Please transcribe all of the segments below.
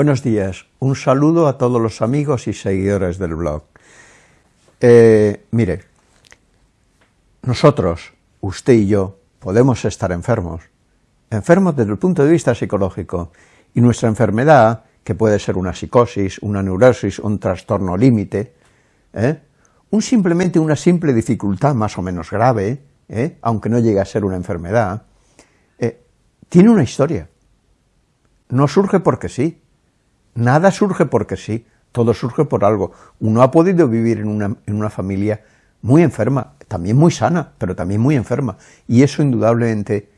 Buenos días, un saludo a todos los amigos y seguidores del blog. Eh, mire, nosotros, usted y yo, podemos estar enfermos, enfermos desde el punto de vista psicológico, y nuestra enfermedad, que puede ser una psicosis, una neurosis, un trastorno límite, ¿eh? un simplemente una simple dificultad más o menos grave, ¿eh? aunque no llegue a ser una enfermedad, eh, tiene una historia. No surge porque sí. Nada surge porque sí. Todo surge por algo. Uno ha podido vivir en una, en una familia muy enferma, también muy sana, pero también muy enferma, y eso indudablemente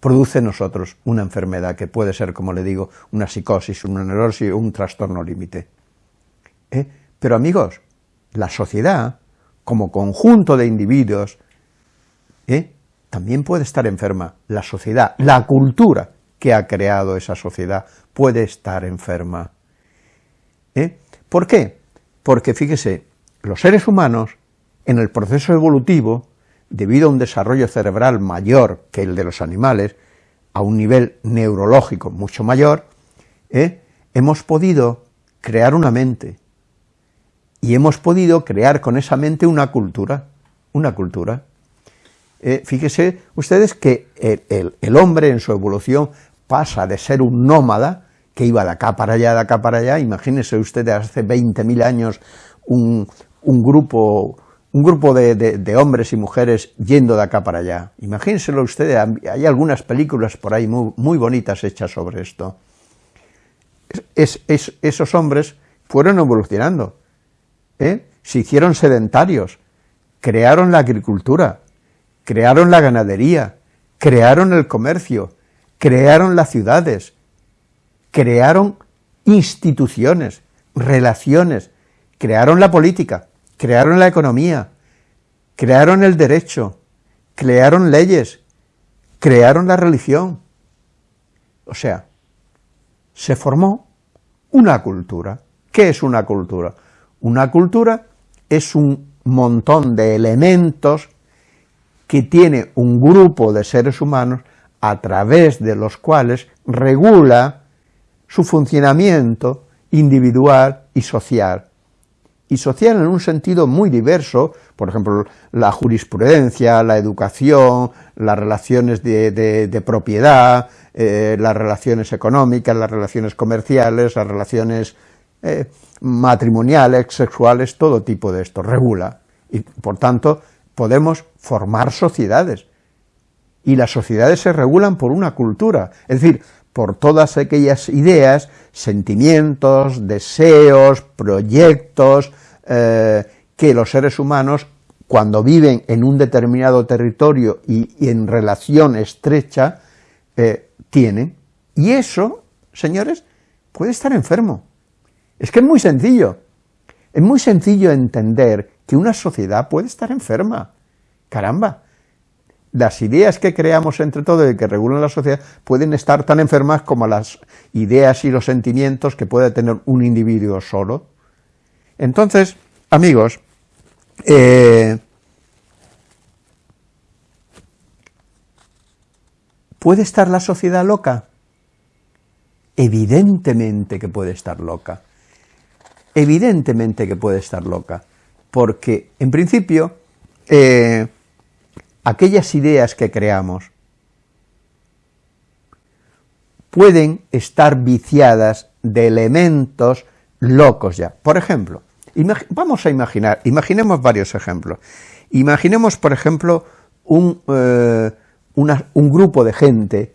produce en nosotros una enfermedad que puede ser, como le digo, una psicosis, una neurosis un trastorno límite. ¿Eh? Pero amigos, la sociedad, como conjunto de individuos, ¿eh? también puede estar enferma. La sociedad, la cultura que ha creado esa sociedad puede estar enferma. ¿Eh? ¿Por qué? Porque fíjese, los seres humanos, en el proceso evolutivo, debido a un desarrollo cerebral mayor que el de los animales, a un nivel neurológico mucho mayor, ¿eh? hemos podido crear una mente, y hemos podido crear con esa mente una cultura, una cultura. Eh, fíjese ustedes que el, hombre en su evolución pasa de ser un nómada, que iba de acá para allá, de acá para allá, imagínense ustedes hace 20.000 años un, grupo, un grupo de, hombres y mujeres yendo de acá para allá. Imagínenselo ustedes, hay algunas películas por ahí muy, bonitas hechas sobre esto. esos hombres fueron evolucionando, ¿eh? se hicieron sedentarios, crearon la agricultura, crearon la ganadería, crearon el comercio, crearon las ciudades, crearon instituciones, relaciones, crearon la política, crearon la economía, crearon el derecho, crearon leyes, crearon la religión. O sea, se formó una cultura. ¿Qué es una cultura? Una cultura es un montón de elementos que tiene un grupo de seres humanos a través de los cuales regula su funcionamiento individual y social. Y social en un sentido muy diverso, por ejemplo, la jurisprudencia, la educación, las relaciones de, propiedad, eh, las relaciones económicas, las relaciones comerciales, las relaciones eh, matrimoniales, sexuales, todo tipo de esto, regula. Y por tanto, podemos formar sociedades. Y las sociedades se regulan por una cultura, es decir, por todas aquellas ideas, sentimientos, deseos, proyectos, eh, que los seres humanos, cuando viven en un determinado territorio y, en relación estrecha, eh, tienen. Y eso, señores, puede estar enfermo. Es que es muy sencillo. Es muy sencillo entender que una sociedad puede estar enferma. Caramba, las ideas que creamos entre todos y que regulan la sociedad pueden estar tan enfermas como las ideas y los sentimientos que puede tener un individuo solo. Entonces, amigos, eh, ¿puede estar la sociedad loca? Evidentemente que puede estar loca evidentemente que puede estar loca, porque en principio eh, aquellas ideas que creamos pueden estar viciadas de elementos locos ya. Por ejemplo, vamos a imaginar, imaginemos varios ejemplos. Imaginemos, por ejemplo, un, eh, un grupo de gente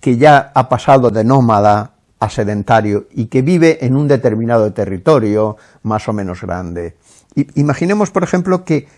que ya ha pasado de nómada a sedentario y que vive en un determinado territorio más o menos grande. imaginemos, por ejemplo, que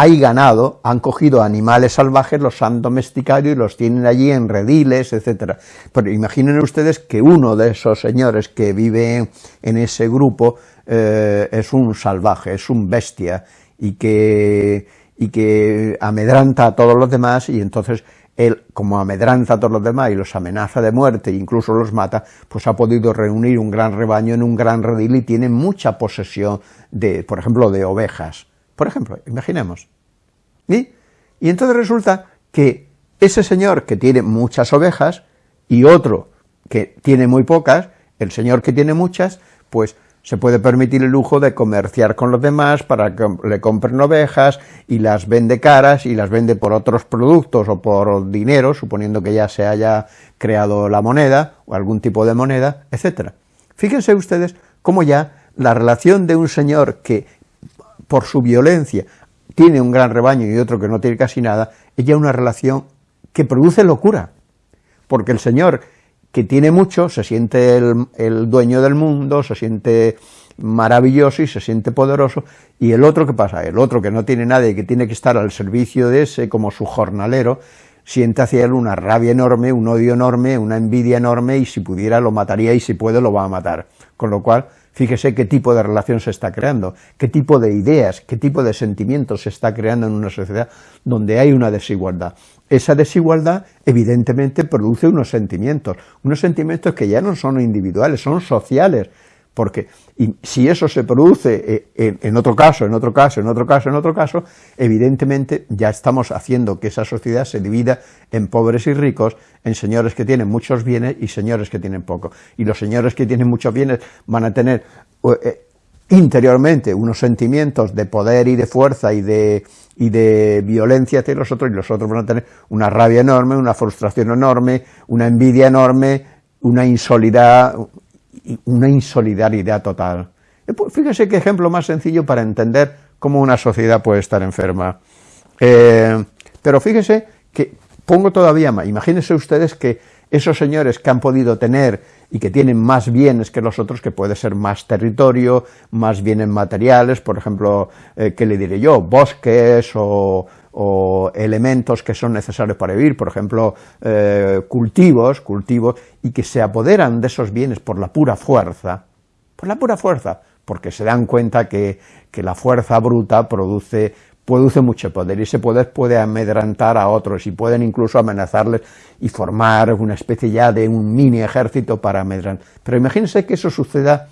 hay ganado, han cogido animales salvajes, los han domesticado y los tienen allí en rediles, etcétera. Pero imaginen ustedes que uno de esos señores que vive en ese grupo eh, es un salvaje, es un bestia, y que, y que amedranta a todos los demás, y entonces él, como amedranta a todos los demás y los amenaza de muerte e incluso los mata, pues ha podido reunir un gran rebaño en un gran redil y tiene mucha posesión de, por ejemplo, de ovejas. Por ejemplo, imaginemos. ¿Y? y entonces resulta que ese señor que tiene muchas ovejas y otro que tiene muy pocas, El señor que tiene muchas, pues se puede permitir el lujo de comerciar con los demás para que le compren ovejas y las vende caras y las vende por otros productos o por dinero, suponiendo que ya se haya creado la moneda o algún tipo de moneda, etcétera. Fíjense ustedes cómo ya la relación de un señor que por su violencia tiene un gran rebaño y otro que no tiene casi nada, es ya una relación que produce locura, porque el señor que tiene mucho, se siente el, dueño del mundo, se siente maravilloso y se siente poderoso, y el otro, ¿qué pasa? El otro que no tiene nadie, que tiene que estar al servicio de ese como su jornalero, siente hacia él una rabia enorme, un odio enorme, una envidia enorme, y si pudiera lo mataría, y si puede lo va a matar. Con lo cual, fíjese qué tipo de relación se está creando, qué tipo de ideas, qué tipo de sentimientos se está creando en una sociedad donde hay una desigualdad. Esa desigualdad evidentemente produce unos sentimientos, unos sentimientos que ya no son individuales, son sociales, porque si eso se produce eh, en, otro caso, en otro caso, en otro caso, en otro caso, evidentemente ya estamos haciendo que esa sociedad se divida en pobres y ricos, en señores que tienen muchos bienes y señores que tienen poco. Y los señores que tienen muchos bienes van a tener eh, interiormente unos sentimientos de poder y de fuerza y de, y de violencia hacia los otros, y los otros van a tener una rabia enorme, una frustración enorme, una envidia enorme, una insolidad, una insolidaridad total. Eh, pues, fíjese qué ejemplo más sencillo para entender cómo una sociedad puede estar enferma. Eh, pero fíjese que pongo todavía más, imagínense ustedes que esos señores que han podido tener y que tienen más bienes que los otros, que puede ser más territorio, más bienes materiales, por ejemplo, eh, ¿qué le diré yo?, bosques o, elementos que son necesarios para vivir, por ejemplo, eh, cultivos, cultivos, y que se apoderan de esos bienes por la pura fuerza, por la pura fuerza, porque se dan cuenta que, que la fuerza bruta produce produce mucho poder y ese poder puede amedrantar a otros y pueden incluso amenazarles y formar una especie ya de un mini ejército para amedrantar. Pero imagínense que eso suceda,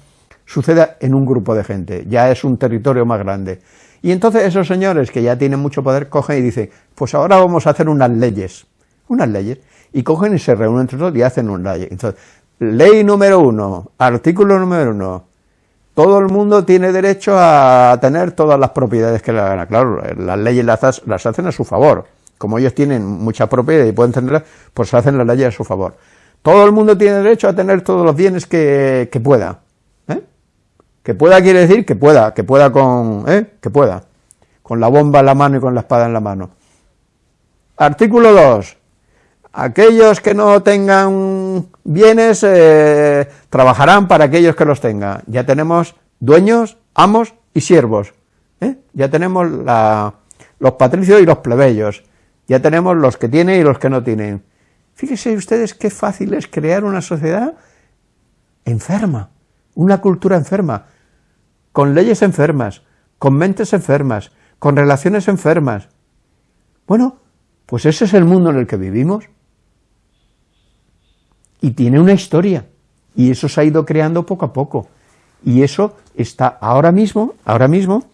suceda en un grupo de gente, ya es un territorio más grande. Y entonces esos señores que ya tienen mucho poder cogen y dicen, pues ahora vamos a hacer unas leyes, unas leyes, y cogen y se reúnen entre todos y hacen una ley. Entonces, ley número uno, artículo número uno, todo el mundo tiene derecho a tener todas las propiedades que le hagan. Claro, las leyes las, las hacen a su favor. Como ellos tienen muchas propiedades y pueden tenerlas, pues hacen las leyes a su favor. Todo el mundo tiene derecho a tener todos los bienes que, pueda. Que pueda quiere decir que pueda, que pueda con, ¿eh? que pueda, con la bomba en la mano y con la espada en la mano. Artículo 2 aquellos que no tengan bienes eh, trabajarán para aquellos que los tengan. Ya tenemos dueños, amos y siervos. ¿eh? Ya tenemos los patricios y los plebeyos. Ya tenemos los que tienen y los que no tienen. Fíjense ustedes qué fácil es crear una sociedad enferma, una cultura enferma, con leyes enfermas, con mentes enfermas, con relaciones enfermas. Bueno, pues ese es el mundo en el que vivimos y tiene una historia, y eso se ha ido creando poco a poco, y eso está ahora mismo, ahora mismo,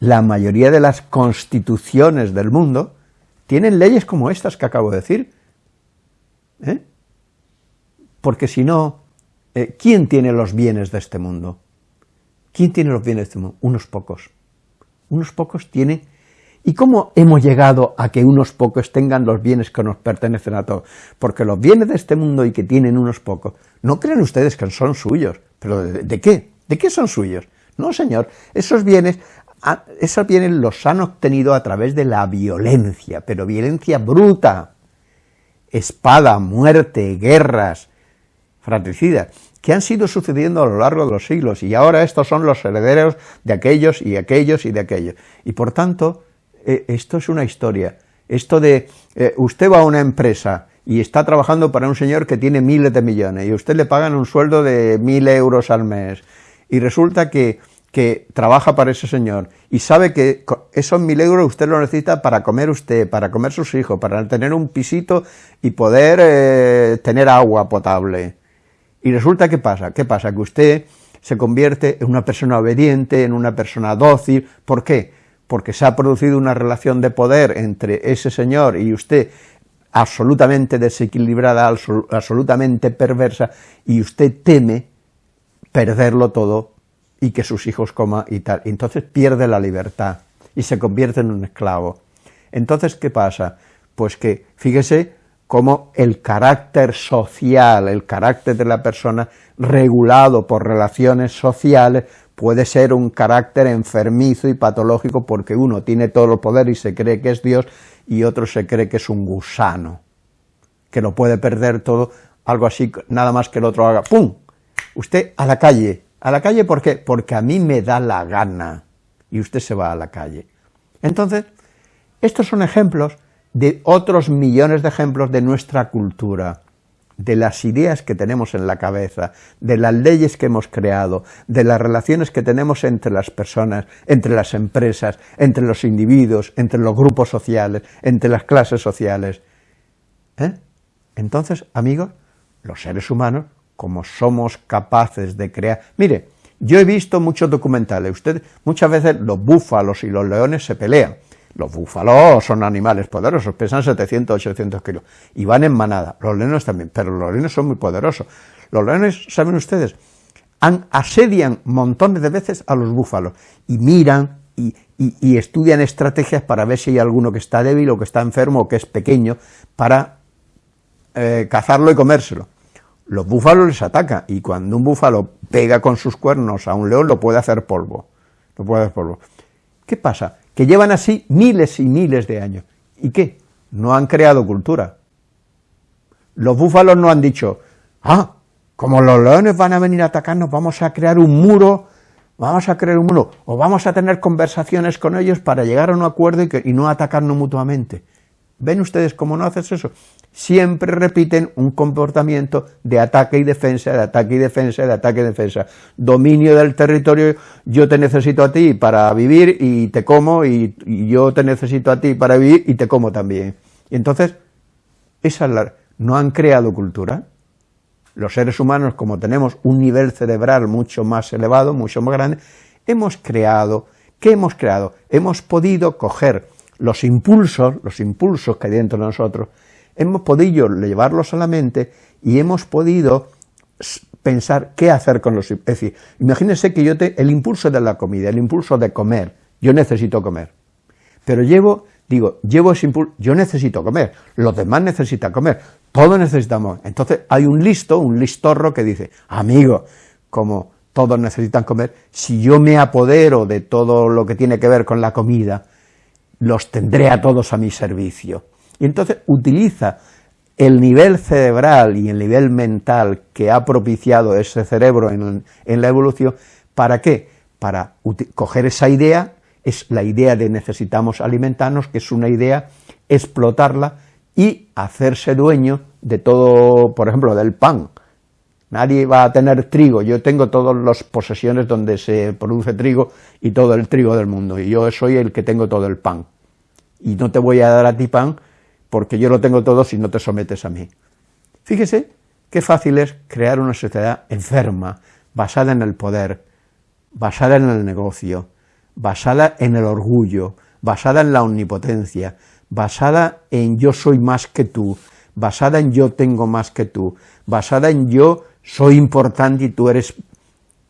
la mayoría de las constituciones del mundo tienen leyes como estas que acabo de decir, ¿eh? porque si no, eh, ¿quién tiene los bienes de este mundo? ¿Quién tiene los bienes de este mundo? Unos pocos. Unos pocos tienen ¿Y cómo hemos llegado a que unos pocos tengan los bienes que nos pertenecen a todos? Porque los bienes de este mundo y que tienen unos pocos, no creen ustedes que son suyos, pero ¿de, qué? ¿De qué son suyos? No, señor, esos bienes, esos bienes los han obtenido a través de la violencia, pero violencia bruta, espada, muerte, guerras, fratricidas, que han sido sucediendo a lo largo de los siglos, y ahora estos son los herederos de aquellos y aquellos y de aquellos. Y por tanto, eh, esto es una historia. Esto de, eh, usted va a una empresa y está trabajando para un señor que tiene miles de millones y usted le pagan un sueldo de mil euros al mes y resulta que, que trabaja para ese señor y sabe que esos mil euros usted lo necesita para comer usted, para comer sus hijos, para tener un pisito y poder eh, tener agua potable. Y resulta que pasa, ¿qué pasa? Que usted se convierte en una persona obediente, en una persona dócil, ¿por qué? porque se ha producido una relación de poder entre ese señor y usted, absolutamente desequilibrada, absolutamente perversa, y usted teme perderlo todo y que sus hijos coman y tal. Entonces pierde la libertad y se convierte en un esclavo. Entonces, ¿qué pasa? Pues que, fíjese, cómo el carácter social, el carácter de la persona regulado por relaciones sociales puede ser un carácter enfermizo y patológico porque uno tiene todo el poder y se cree que es Dios y otro se cree que es un gusano, que lo puede perder todo, algo así, nada más que el otro haga, ¡pum!, usted a la calle, a la calle ¿por qué? Porque a mí me da la gana, y usted se va a la calle. Entonces, estos son ejemplos de otros millones de ejemplos de nuestra cultura, de las ideas que tenemos en la cabeza, de las leyes que hemos creado, de las relaciones que tenemos entre las personas, entre las empresas, entre los individuos, entre los grupos sociales, entre las clases sociales. ¿Eh? Entonces, amigos, los seres humanos, como somos capaces de crear... Mire, yo he visto muchos documentales, usted, muchas veces los búfalos y los leones se pelean, los búfalos son animales poderosos, pesan 700, 800 kilos, y van en manada, los leones también, pero los leones son muy poderosos. Los leones, ¿saben ustedes? Asedian montones de veces a los búfalos, y miran y, estudian estrategias para ver si hay alguno que está débil o que está enfermo o que es pequeño, para eh, cazarlo y comérselo. Los búfalos les atacan, y cuando un búfalo pega con sus cuernos a un león, lo puede hacer polvo, lo puede hacer polvo. ¿Qué pasa? Que llevan así miles y miles de años. ¿Y qué? No han creado cultura. Los búfalos no han dicho, ah, como los leones van a venir a atacarnos, vamos a crear un muro, vamos a crear un muro, o vamos a tener conversaciones con ellos para llegar a un acuerdo y, y no atacarnos mutuamente. ¿Ven ustedes cómo no haces eso? Siempre repiten un comportamiento de ataque y defensa, de ataque y defensa, de ataque y defensa. Dominio del territorio, yo te necesito a ti para vivir y te como, y, yo te necesito a ti para vivir y te como también. Y entonces, esa la, no han creado cultura. Los seres humanos, como tenemos un nivel cerebral mucho más elevado, mucho más grande, hemos creado, ¿qué hemos creado? Hemos podido coger los impulsos, los impulsos que hay dentro de nosotros, hemos podido llevarlos a la mente y hemos podido pensar qué hacer con los... Es decir, imagínense que yo el impulso de la comida, el impulso de comer, yo necesito comer, pero llevo, digo, llevo ese impulso, yo necesito comer, los demás necesitan comer, todos necesitamos, entonces hay un listo, un listorro que dice, amigo, como todos necesitan comer, si yo me apodero de todo lo que tiene que ver con la comida, los tendré a todos a mi servicio. Y entonces utiliza el nivel cerebral y el nivel mental que ha propiciado ese cerebro en, la evolución, ¿para qué? Para coger esa idea, es la idea de necesitamos alimentarnos, que es una idea, explotarla y hacerse dueño de todo, por ejemplo, del pan. Nadie va a tener trigo, yo tengo todas las posesiones donde se produce trigo y todo el trigo del mundo, y yo soy el que tengo todo el pan. Y no te voy a dar a ti pan porque yo lo tengo todo si no te sometes a mí. Fíjese qué fácil es crear una sociedad enferma, basada en el poder, basada en el negocio, basada en el orgullo, basada en la omnipotencia, basada en yo soy más que tú, basada en yo tengo más que tú, basada en yo soy importante y tú eres...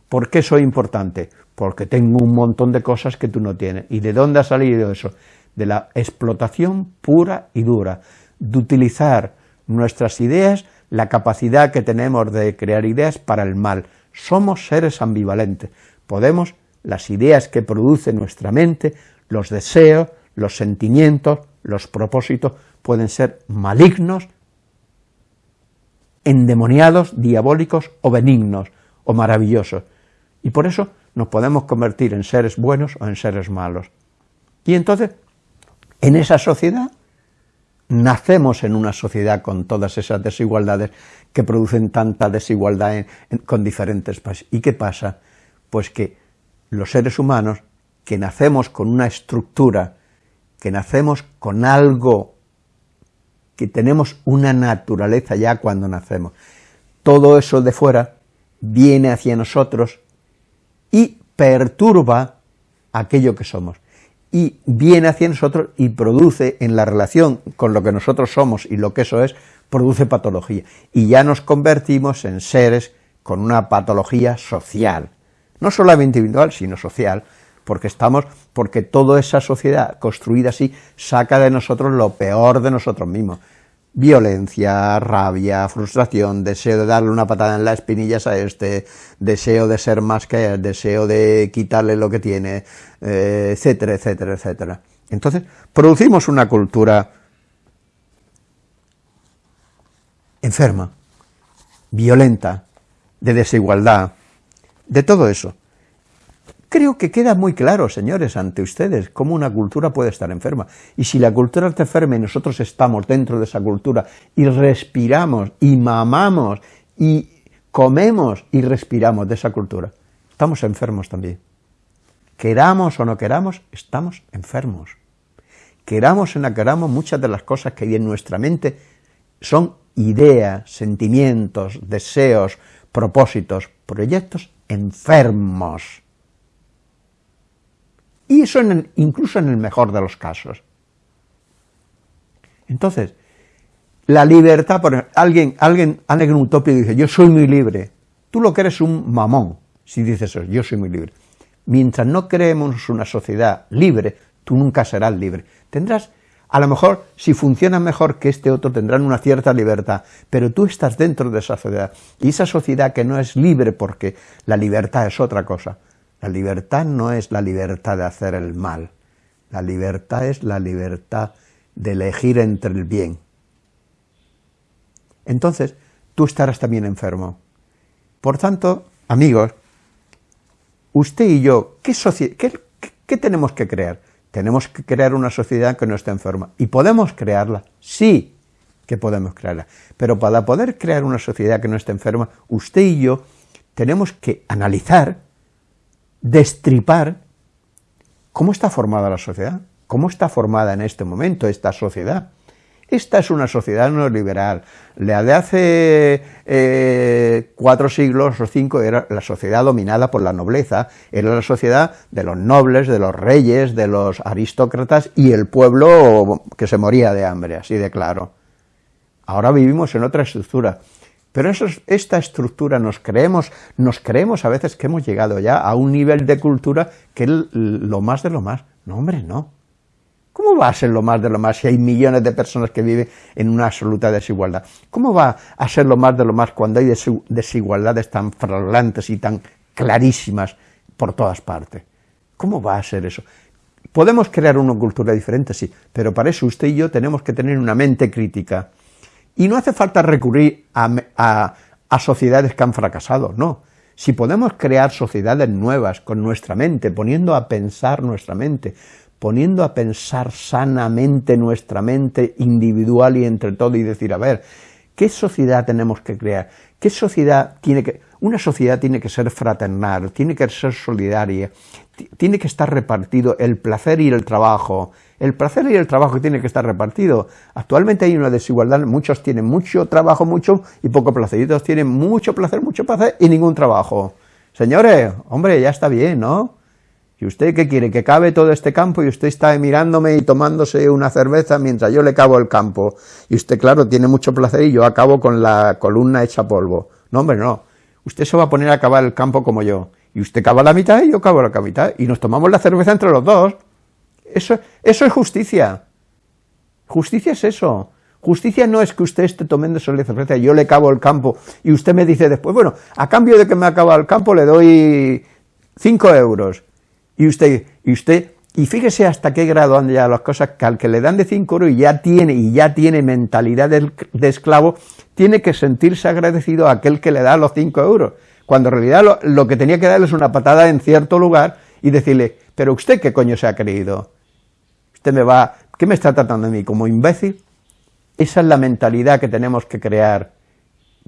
¿Por qué soy importante? Porque tengo un montón de cosas que tú no tienes. ¿Y de dónde ha salido eso? de la explotación pura y dura, de utilizar nuestras ideas, la capacidad que tenemos de crear ideas para el mal. Somos seres ambivalentes, podemos, las ideas que produce nuestra mente, los deseos, los sentimientos, los propósitos, pueden ser malignos, endemoniados, diabólicos o benignos o maravillosos. Y por eso nos podemos convertir en seres buenos o en seres malos. Y entonces en esa sociedad nacemos en una sociedad con todas esas desigualdades que producen tanta desigualdad con diferentes países. ¿Y qué pasa? Pues que los seres humanos, que nacemos con una estructura, que nacemos con algo, que tenemos una naturaleza ya cuando nacemos, todo eso de fuera viene hacia nosotros y perturba aquello que somos. Y viene hacia nosotros y produce en la relación con lo que nosotros somos y lo que eso es, produce patología. Y ya nos convertimos en seres con una patología social, no solamente individual, sino social, porque estamos, porque toda esa sociedad construida así saca de nosotros lo peor de nosotros mismos. Violencia, rabia, frustración, deseo de darle una patada en las espinillas a este, deseo de ser más que él, deseo de quitarle lo que tiene, eh, etcétera, etcétera, etcétera. Entonces, producimos una cultura enferma, violenta, de desigualdad, de todo eso. Creo que queda muy claro, señores, ante ustedes, cómo una cultura puede estar enferma. Y si la cultura está enferma y nosotros estamos dentro de esa cultura y respiramos y mamamos y comemos y respiramos de esa cultura, estamos enfermos también. Queramos o no queramos, estamos enfermos. Queramos o no queramos, muchas de las cosas que hay en nuestra mente son ideas, sentimientos, deseos, propósitos, proyectos enfermos. Y eso incluso en el mejor de los casos. Entonces, la libertad, por alguien, alguien, alguien utópico dice, yo soy muy libre. Tú lo que eres un mamón, si dices eso, yo soy muy libre. Mientras no creemos una sociedad libre, tú nunca serás libre. Tendrás a lo mejor, si funciona mejor que este otro, tendrán una cierta libertad, pero tú estás dentro de esa sociedad, y esa sociedad que no es libre porque la libertad es otra cosa. La libertad no es la libertad de hacer el mal, la libertad es la libertad de elegir entre el bien. Entonces, tú estarás también enfermo. Por tanto, amigos, usted y yo, ¿qué, qué, qué tenemos que crear? Tenemos que crear una sociedad que no esté enferma. ¿Y podemos crearla? Sí que podemos crearla. Pero para poder crear una sociedad que no esté enferma, usted y yo tenemos que analizar, destripar, cómo está formada la sociedad, cómo está formada en este momento esta sociedad. Esta es una sociedad neoliberal. La de hace eh, cuatro siglos o cinco era la sociedad dominada por la nobleza, era la sociedad de los nobles, de los reyes, de los aristócratas y el pueblo que se moría de hambre, así de claro. Ahora vivimos en otra estructura, pero esta estructura nos creemos, nos creemos a veces que hemos llegado ya a un nivel de cultura que es lo más de lo más. No, hombre, no. ¿Cómo va a ser lo más de lo más si hay millones de personas que viven en una absoluta desigualdad? ¿Cómo va a ser lo más de lo más cuando hay desigualdades tan flagrantes y tan clarísimas por todas partes? ¿Cómo va a ser eso? Podemos crear una cultura diferente, sí, pero para eso usted y yo tenemos que tener una mente crítica. Y no hace falta recurrir a, sociedades que han fracasado, no. Si podemos crear sociedades nuevas con nuestra mente, poniendo a pensar nuestra mente, poniendo a pensar sanamente nuestra mente individual y entre todo y decir, a ver, ¿qué sociedad tenemos que crear? ¿Qué sociedad tiene que...? Una sociedad tiene que ser fraternal, tiene que ser solidaria, tiene que estar repartido el placer y el trabajo, el placer y el trabajo tiene que estar repartido. Actualmente hay una desigualdad, muchos tienen mucho trabajo, mucho y poco placer, y otros tienen mucho placer, mucho placer y ningún trabajo. Señores, hombre, ya está bien, ¿no? ¿Y usted qué quiere? ¿Que cabe todo este campo y usted está mirándome y tomándose una cerveza mientras yo le cabo el campo? Y usted, claro, tiene mucho placer y yo acabo con la columna hecha polvo. No, hombre, no. Usted se va a poner a cavar el campo como yo. Y usted cava la mitad y yo cavo la mitad. Y nos tomamos la cerveza entre los dos. Eso, eso es justicia. Justicia es eso. Justicia no es que usted esté tomando cerveza y yo le cabo el campo y usted me dice después, bueno, a cambio de que me acaba el campo le doy cinco euros. Y usted, y usted, y fíjese hasta qué grado han llegado las cosas, que al que le dan de 5 euros y ya tiene, y ya tiene mentalidad de, esclavo, tiene que sentirse agradecido a aquel que le da los 5 euros, cuando en realidad lo, que tenía que darle es una patada en cierto lugar y decirle, pero usted qué coño se ha creído, me va, ¿qué me está tratando de mí, como imbécil? Esa es la mentalidad que tenemos que crear,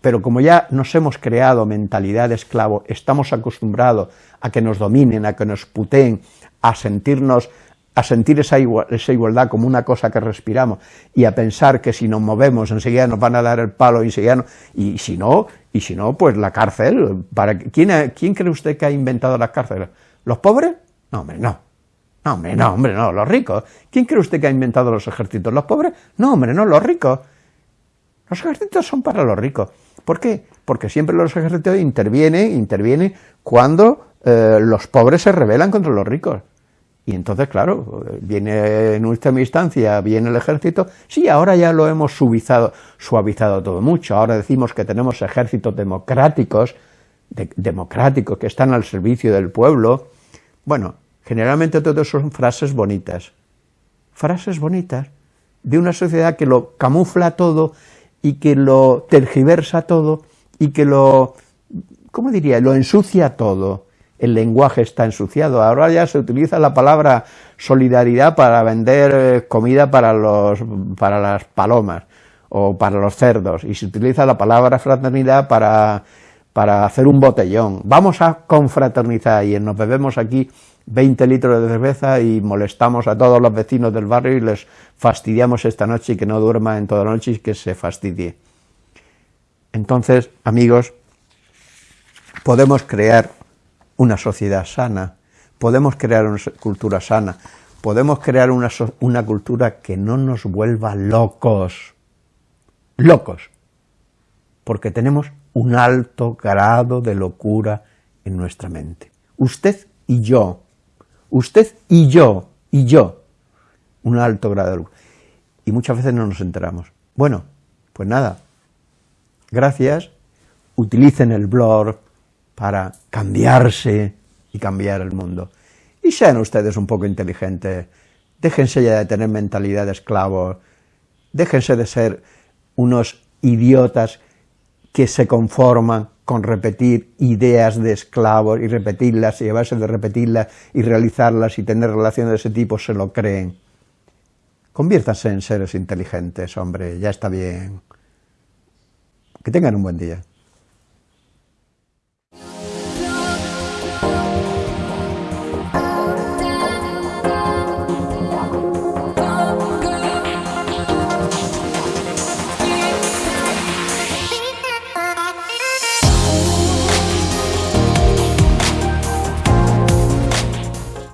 pero como ya nos hemos creado mentalidad de esclavo, estamos acostumbrados a que nos dominen, a que nos puteen, a sentirnos a sentir esa, igualdad como una cosa que respiramos y a pensar que si nos movemos enseguida nos van a dar el palo y enseguida y si no, y si no, pues la cárcel. Para, ¿quién, ¿Quién cree usted que ha inventado las cárceles? ¿Los pobres? No, hombre, no. No, hombre, no, hombre, no, los ricos. ¿Quién cree usted que ha inventado los ejércitos? ¿Los pobres? No, hombre, no, los ricos. Los ejércitos son para los ricos. ¿Por qué? Porque siempre los ejércitos intervienen, intervienen cuando eh, los pobres se rebelan contra los ricos. Y entonces, claro, viene en última instancia, viene el ejército, sí, ahora ya lo hemos suavizado, suavizado todo mucho, ahora decimos que tenemos ejércitos democráticos, democráticos que están al servicio del pueblo. Bueno, generalmente todo son frases bonitas, frases bonitas de una sociedad que lo camufla todo y que lo tergiversa todo y que lo, ¿cómo diría?, lo ensucia todo el lenguaje está ensuciado. Ahora ya se utiliza la palabra solidaridad para vender eh, comida para, los, para las palomas o para los cerdos, y se utiliza la palabra fraternidad para, para hacer un botellón. Vamos a confraternizar y nos bebemos aquí 20 litros de cerveza y molestamos a todos los vecinos del barrio y les fastidiamos esta noche y que no duerma en toda la noche y que se fastidie. Entonces, amigos, podemos crear una sociedad sana, podemos crear una cultura sana, podemos crear una, una cultura que no nos vuelva locos, locos, porque tenemos un alto grado de locura en nuestra mente. Usted y yo, usted y yo, y yo, un alto grado de locura. Y muchas veces no nos enteramos. Bueno, pues nada, gracias, utilicen el blog, para cambiarse y cambiar el mundo. Y sean ustedes un poco inteligentes, déjense ya de tener mentalidad de esclavos, déjense de ser unos idiotas que se conforman con repetir ideas de esclavos y repetirlas y llevarse de repetirlas y realizarlas y tener relaciones de ese tipo, se lo creen. Conviértanse en seres inteligentes, hombre, ya está bien. Que tengan un buen día.